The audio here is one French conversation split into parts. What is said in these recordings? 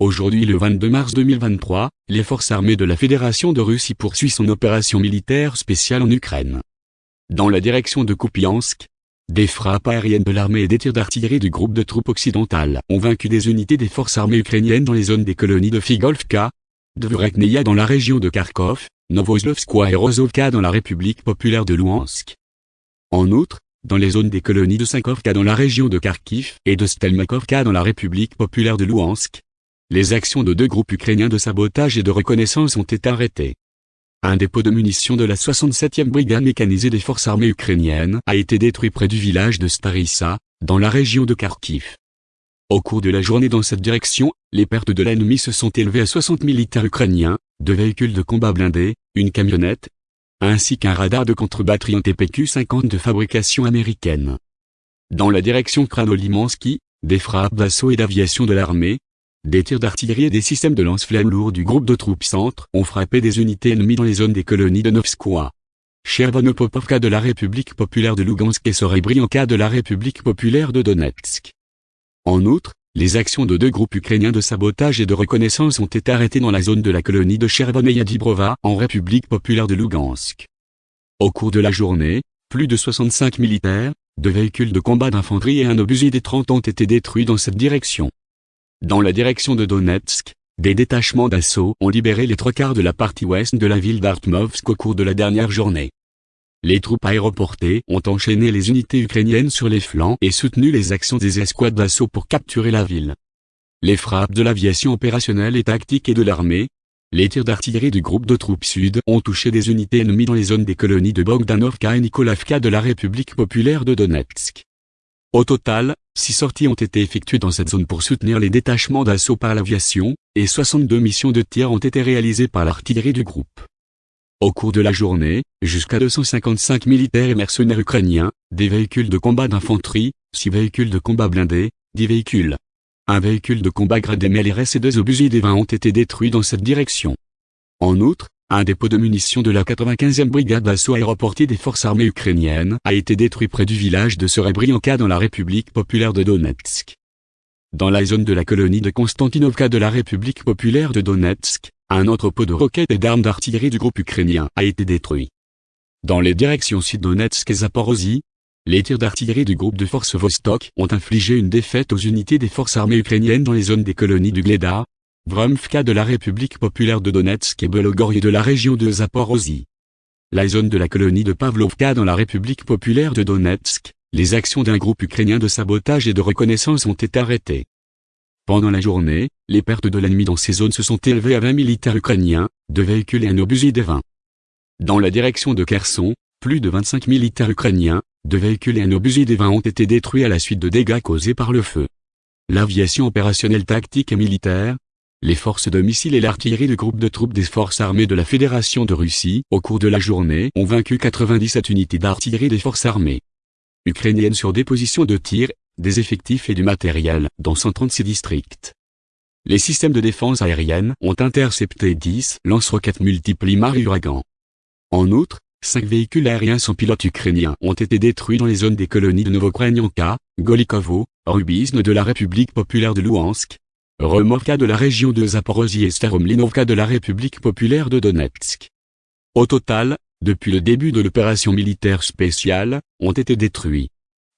Aujourd'hui le 22 mars 2023, les forces armées de la Fédération de Russie poursuivent son opération militaire spéciale en Ukraine. Dans la direction de Kupiansk, des frappes aériennes de l'armée et des tirs d'artillerie du groupe de troupes occidentales ont vaincu des unités des forces armées ukrainiennes dans les zones des colonies de Figolfka, de dans la région de Kharkov, Novoslovskoye et Rozovka dans la République populaire de Louhansk. En outre, dans les zones des colonies de Sankovka dans la région de Kharkiv et de Stelmakovka dans la République populaire de Louhansk, les actions de deux groupes ukrainiens de sabotage et de reconnaissance ont été arrêtées. Un dépôt de munitions de la 67e brigade mécanisée des forces armées ukrainiennes a été détruit près du village de Starissa, dans la région de Kharkiv. Au cours de la journée dans cette direction, les pertes de l'ennemi se sont élevées à 60 militaires ukrainiens, deux véhicules de combat blindés, une camionnette, ainsi qu'un radar de contre-batterie en TPQ-50 de fabrication américaine. Dans la direction Kranolimansky, des frappes d'assaut et d'aviation de l'armée, des tirs d'artillerie et des systèmes de lance-flammes lourds du groupe de troupes centre ont frappé des unités ennemies dans les zones des colonies de Novskoye. Chervonopopovka de la République populaire de Lugansk et Sorebrianka de la République populaire de Donetsk. En outre, les actions de deux groupes ukrainiens de sabotage et de reconnaissance ont été arrêtées dans la zone de la colonie de Chervoneia Dibrova en République populaire de Lugansk. Au cours de la journée, plus de 65 militaires, deux véhicules de combat d'infanterie et un obusier des 30 ont été détruits dans cette direction. Dans la direction de Donetsk, des détachements d'assaut ont libéré les trois quarts de la partie ouest de la ville d'Artmovsk au cours de la dernière journée. Les troupes aéroportées ont enchaîné les unités ukrainiennes sur les flancs et soutenu les actions des escouades d'assaut pour capturer la ville. Les frappes de l'aviation opérationnelle et tactique et de l'armée, les tirs d'artillerie du groupe de troupes sud ont touché des unités ennemies dans les zones des colonies de Bogdanovka et Nikolavka de la République populaire de Donetsk. Au total, six sorties ont été effectuées dans cette zone pour soutenir les détachements d'assaut par l'aviation, et 62 missions de tir ont été réalisées par l'artillerie du groupe. Au cours de la journée, jusqu'à 255 militaires et mercenaires ukrainiens, des véhicules de combat d'infanterie, 6 véhicules de combat blindés, 10 véhicules. Un véhicule de combat gradé MLRS et deux obusiers des 20 ont été détruits dans cette direction. En outre, un dépôt de munitions de la 95e brigade d'assaut aéroportée des forces armées ukrainiennes a été détruit près du village de Serebrianka dans la République populaire de Donetsk. Dans la zone de la colonie de Konstantinovka de la République populaire de Donetsk, un entrepôt de roquettes et d'armes d'artillerie du groupe ukrainien a été détruit. Dans les directions sud-Donetsk et Zaporozhye, les tirs d'artillerie du groupe de forces Vostok ont infligé une défaite aux unités des forces armées ukrainiennes dans les zones des colonies du Gleda, Vromfka de la République populaire de Donetsk et Belogorye de la région de Zaporozhye. La zone de la colonie de Pavlovka dans la République populaire de Donetsk, les actions d'un groupe ukrainien de sabotage et de reconnaissance ont été arrêtées. Pendant la journée, les pertes de l'ennemi dans ces zones se sont élevées à 20 militaires ukrainiens, deux véhicules et un obusier des 20. Dans la direction de Kherson, plus de 25 militaires ukrainiens, deux véhicules et un obusier des 20 ont été détruits à la suite de dégâts causés par le feu. L'aviation opérationnelle tactique et militaire, les forces de missiles et l'artillerie du groupe de troupes des forces armées de la Fédération de Russie, au cours de la journée, ont vaincu 97 unités d'artillerie des forces armées ukrainiennes sur des positions de tir, des effectifs et du matériel, dans 136 districts. Les systèmes de défense aérienne ont intercepté 10 lance-roquettes multiples Imar Uragan. En outre, cinq véhicules aériens sans pilote ukrainiens ont été détruits dans les zones des colonies de Novokrenyanka, Golikovo, Rubizne de la République populaire de Louhansk, Removka de la région de Zaporozhye et Steromlinovka de la République populaire de Donetsk. Au total, depuis le début de l'opération militaire spéciale, ont été détruits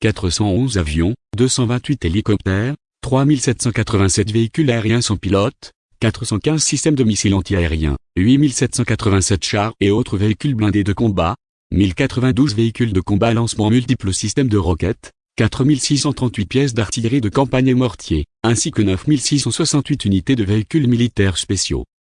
411 avions, 228 hélicoptères, 3787 véhicules aériens sans pilote, 415 systèmes de missiles antiaériens, 8787 chars et autres véhicules blindés de combat, 1092 véhicules de combat lancement multiples systèmes de roquettes, 4638 pièces d'artillerie de campagne et mortier, ainsi que 9668 unités de véhicules militaires spéciaux.